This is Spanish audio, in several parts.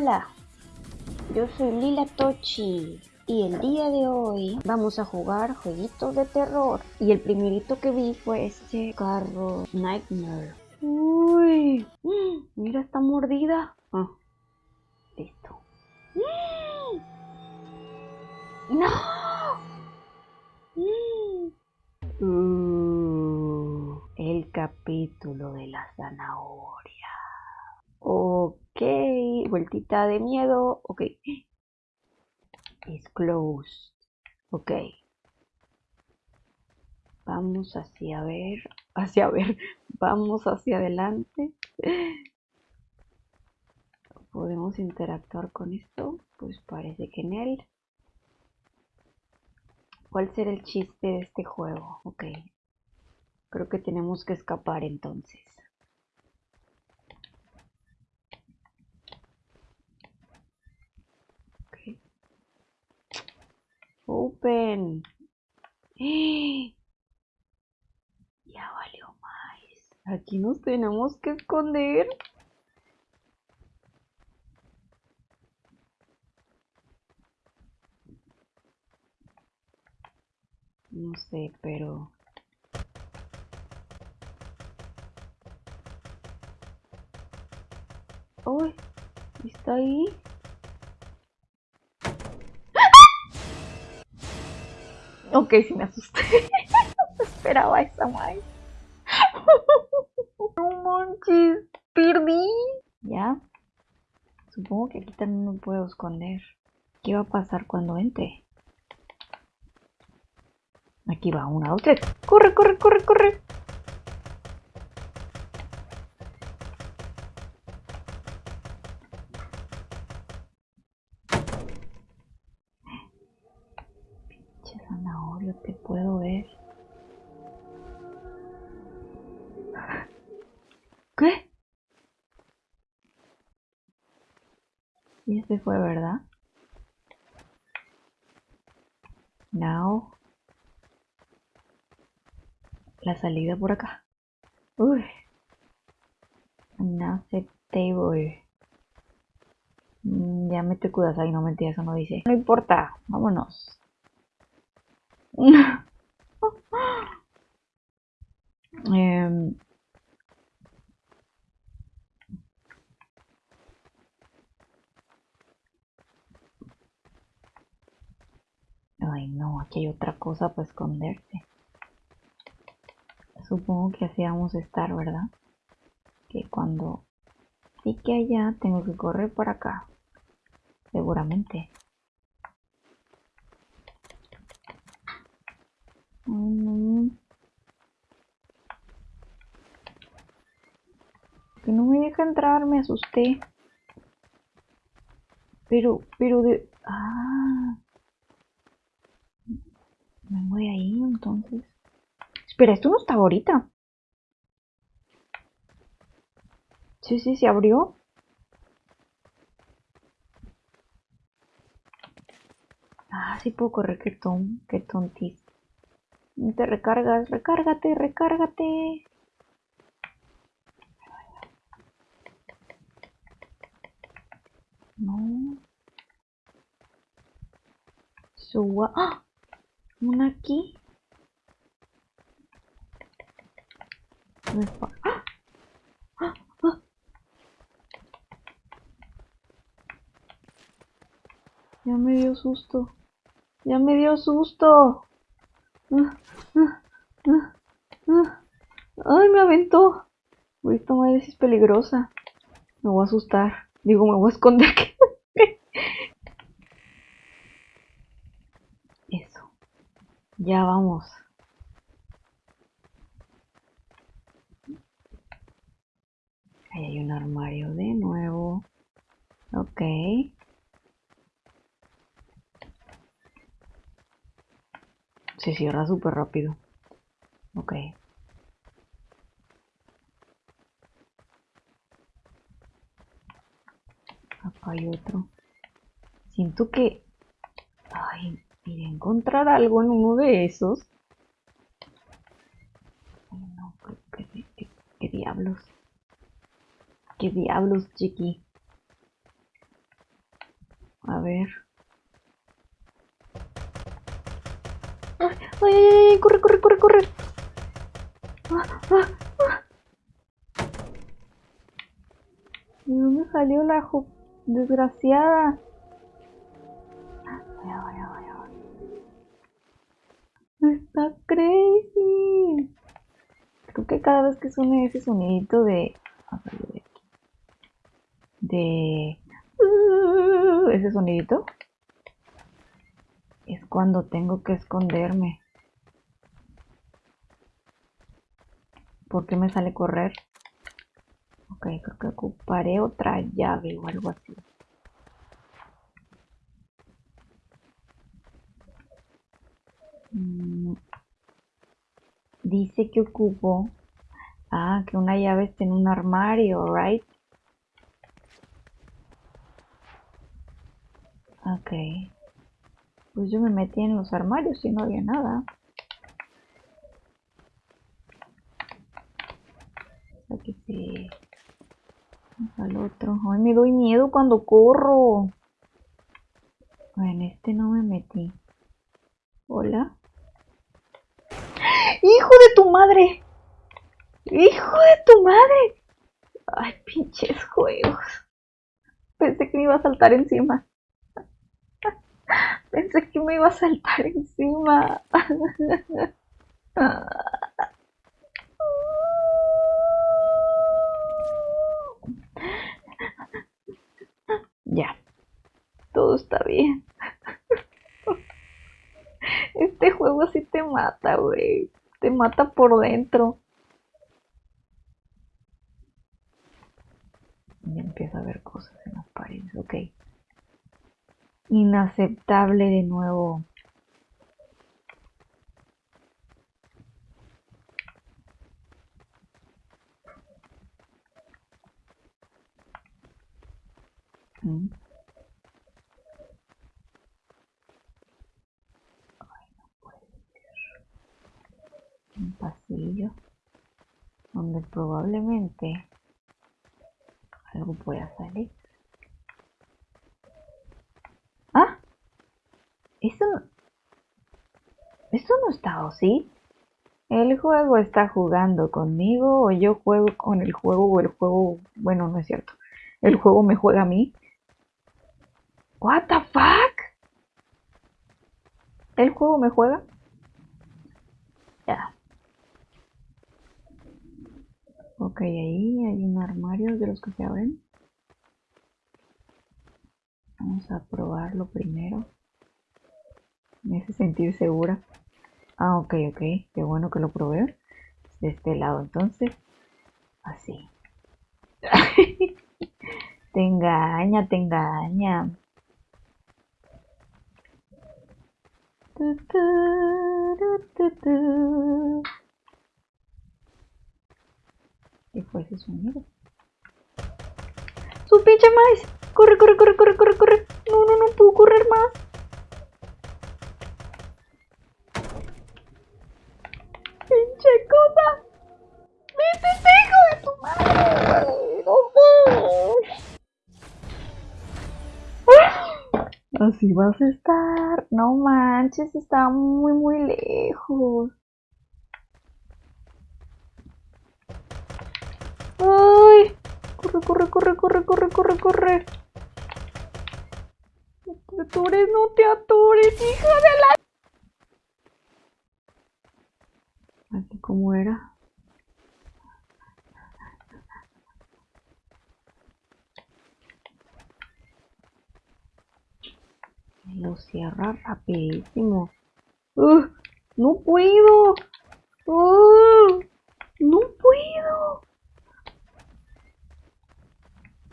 Hola, yo soy Lila Tochi y el día de hoy vamos a jugar jueguitos de terror. Y el primerito que vi fue este carro Nightmare. Uy, mira esta mordida. Ah, listo. ¡No! Uh, el capítulo de la zanahoria. Ok, vueltita de miedo. Ok. It's closed. Ok. Vamos hacia ver, hacia ver, vamos hacia adelante. ¿Podemos interactuar con esto? Pues parece que en él. ¿Cuál será el chiste de este juego? Ok. Creo que tenemos que escapar entonces. Ok. Open. Ya valió más. Aquí nos tenemos que esconder. No sé, pero... ¡Uy! ¿Está ahí? Ok, sí me asusté. no esperaba esa más. no manches, perdí. ¿Ya? Supongo que aquí también me puedo esconder. ¿Qué va a pasar cuando entre? Aquí va, una, dos. ¡Corre, corre, corre, corre! Pinche zanahorio, te puedo ver. ¿Qué? Y este fue, ¿verdad? Now la salida por acá. Uy. Unacceptable. Mm, ya me te cuidas ahí, no mentira, eso no dice. No importa, vámonos. eh, Ay no, aquí hay otra cosa para esconderse. Supongo que así vamos a estar, ¿verdad? Que cuando que allá, tengo que correr por acá. Seguramente. Que no me deja entrar, me asusté. Pero, pero de... Ah. Me voy ahí entonces. Espera, esto no estaba ahorita. Sí, sí, se abrió. Ah, sí puedo correr, qué, ton, qué. Te recargas, recárgate, recárgate. No. Suba. ¡Ah! Una aquí. Ya me dio susto. Ya me dio susto. Ay, me aventó. Esta madre es peligrosa. Me voy a asustar. Digo, me voy a esconder. Eso. Ya vamos. Ahí hay un armario de nuevo. Ok. Se cierra súper rápido. Ok. Acá hay otro. Siento que... Ay, iré a encontrar algo en uno de esos. Ay, no, qué diablos. ¿Qué diablos, chiqui? A ver. ¡Ay, ay, ay! ¡Corre, corre, corre, corre! ¡Ah, ah, ah! ¿De dónde salió la jo- desgraciada? Vaya, vaya, vaya. Está crazy. Creo que cada vez que suene ese sonidito de... a ver, de aquí. De... uh, ese sonidito es cuando tengo que esconderme. ¿Por qué me sale correr? Ok, creo que ocuparé otra llave o algo así. Mm, Dice que ocupo... Ah, que una llave está en un armario, right? Ok. Pues yo me metí en los armarios y no había nada. Que sí. Al otro. Ay, me doy miedo cuando corro. En este no me metí. Hola. ¡Hijo de tu madre! ¡Hijo de tu madre! Ay, pinches juegos. Pensé que me iba a saltar encima. Pensé que me iba a saltar encima. Ya. Todo está bien. Este juego sí te mata, güey. Te mata por dentro. Ya empieza a ver cosas en las paredes, ok. Inaceptable de nuevo. Puede ser. Un pasillo donde probablemente algo pueda salir. ¿Ah? Eso no... Eso no está así. ¿El juego está jugando conmigo o yo juego con el juego o el juego... Bueno, no es cierto. El juego me juega a mí. What the fuck? ¿El juego me juega? Ya. Ok, ahí hay un armario de los que se abren. Vamos a probarlo primero. Me hace sentir segura. Ah, ok, ok. Qué bueno que lo probé. De este lado, entonces. Así. te engaña, te engaña. Tu, tu, tu, tu, tu. ¿Qué fue ese sonido? ¡Su pinche maíz! ¡Corre, corre, corre, corre, corre, corre! No, no, no puedo correr más. Así vas a estar. No manches, está muy, muy lejos. ¡Ay! Corre, corre, corre, corre, corre, corre, corre. No te atures, no te atures, hija de la... Aquí cómo era. Lo cierra rapidísimo. ¡Ugh! ¡No puedo! ¡Ugh! ¡No puedo!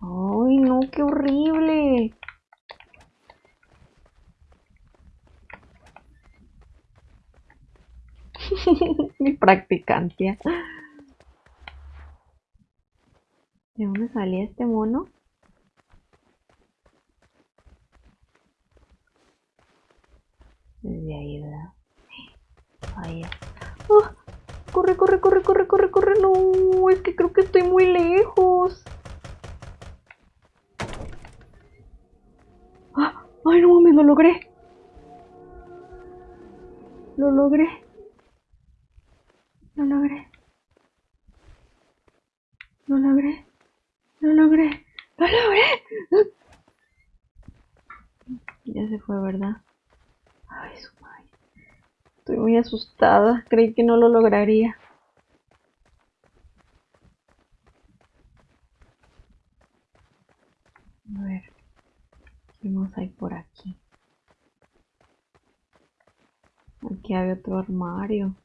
¡Ay, no! ¡Qué horrible! Mi practicancia. ¿De dónde salía este mono? Desde ahí, ¿verdad? Ahí. ¡Ah! Corre, corre, corre, corre, corre, corre. No, es que creo que estoy muy lejos. ¡Ah! ¡Ay, no mames! ¡Lo logré! ¡Lo logré! ¡Lo logré! ¡Lo logré! ¡Lo logré! ¡Lo logré! Ya se fue, ¿verdad? Ay, su. Estoy muy asustada. Creí que no lo lograría. A ver. ¿Qué más hay por aquí? Aquí hay otro armario.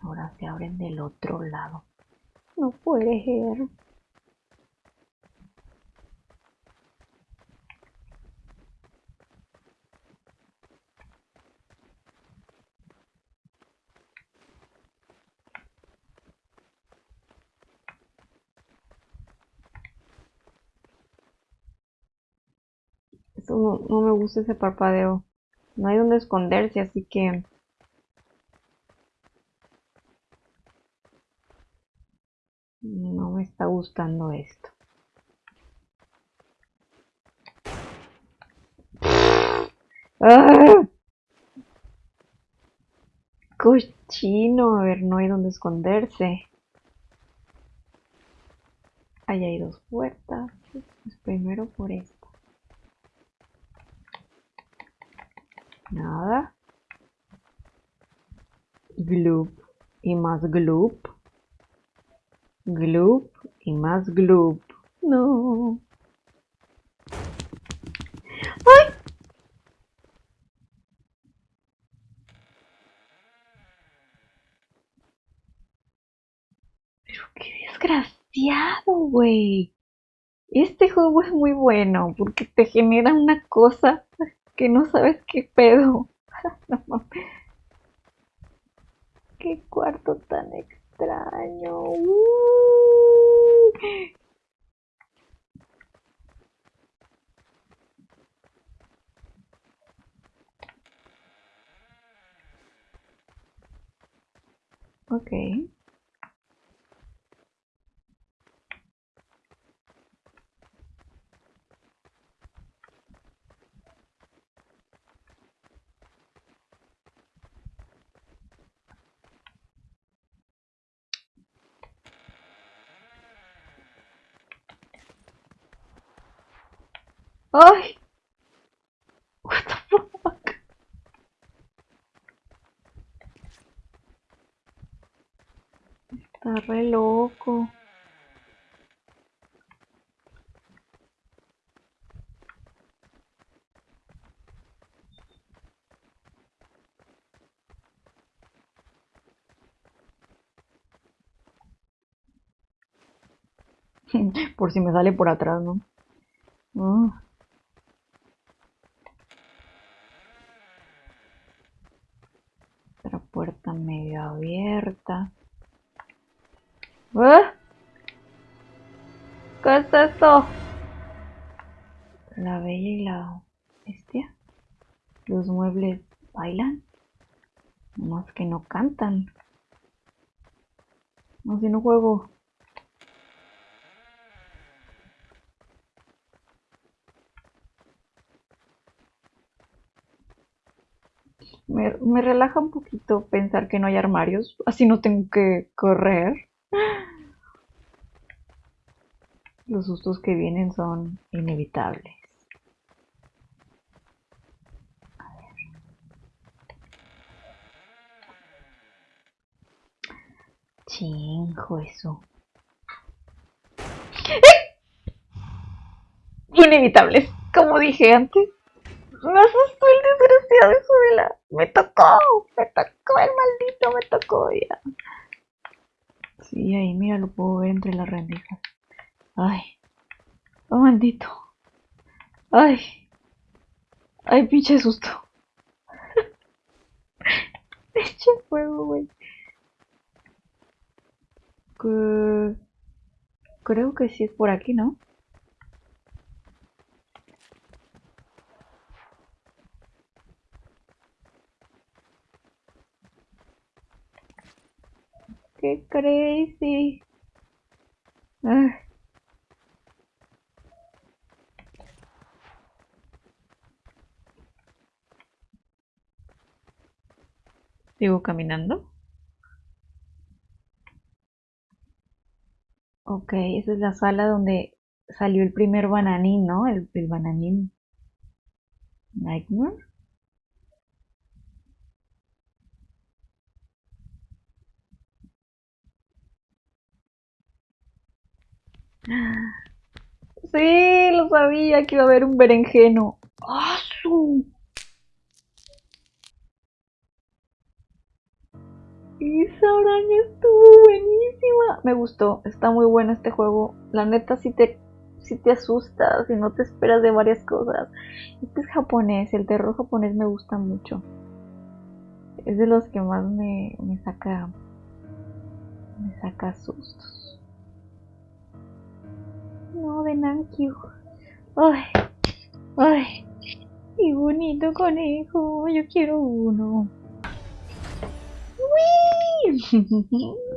Ahora se abren del otro lado. No puede ser. No, me gusta ese parpadeo. No hay donde esconderse, así que... No me está gustando esto. ¡Ah! Cochino, a ver, no hay donde esconderse. Ahí hay dos puertas. Pues primero por esto. Nada. Gloop y más gloop. Gloop y más gloop. No. ¡Ay! Pero qué desgraciado, güey. Este juego es muy bueno porque te genera una cosa que no sabes qué pedo. qué cuarto tan extraño. Uh. Ok. ¡Ay! What? Está re loco. por si me sale por atrás, ¿no? Ah. ¿Eh? ¿Qué es esto? La bella y la bestia. Los muebles bailan. Más que no cantan. No, si no juego. Me, relaja un poquito pensar que no hay armarios, así no tengo que correr. Los sustos que vienen son inevitables. A ver. Chingo eso. Inevitables, como dije antes. Me asustó el desgraciado hijo de la... Me tocó, me tocó el maldito, me tocó ya. Sí, ahí, mira, lo puedo ver entre las rendijas. Ay, oh maldito. Ay, ay, pinche susto. Eche fuego, güey. Creo que sí es por aquí, ¿no? qué crazy. Sigo caminando. Ok, esa es la sala donde salió el primer bananín, ¿no? El, el bananín. Nightmare. Sí, lo sabía que iba a haber un berenjeno. ¡Ah, su! Esa araña estuvo buenísima. Me gustó, está muy bueno este juego. La neta si te, si te asustas y no te esperas de varias cosas. Este es japonés, el terror japonés me gusta mucho. Es de los que más me, me saca me saca sustos. No, de Nankyu. Ay, ay, qué bonito conejo. Yo quiero uno. ¡Uy!